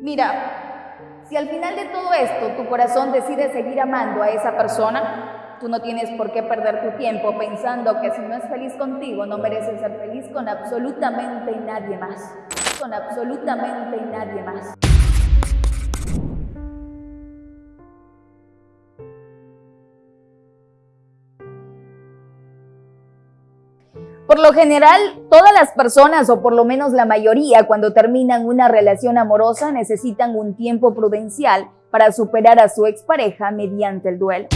Mira, si al final de todo esto tu corazón decide seguir amando a esa persona, tú no tienes por qué perder tu tiempo pensando que si no es feliz contigo no mereces ser feliz con absolutamente nadie más. Con absolutamente nadie más. Por lo general, todas las personas, o por lo menos la mayoría, cuando terminan una relación amorosa necesitan un tiempo prudencial para superar a su expareja mediante el duelo.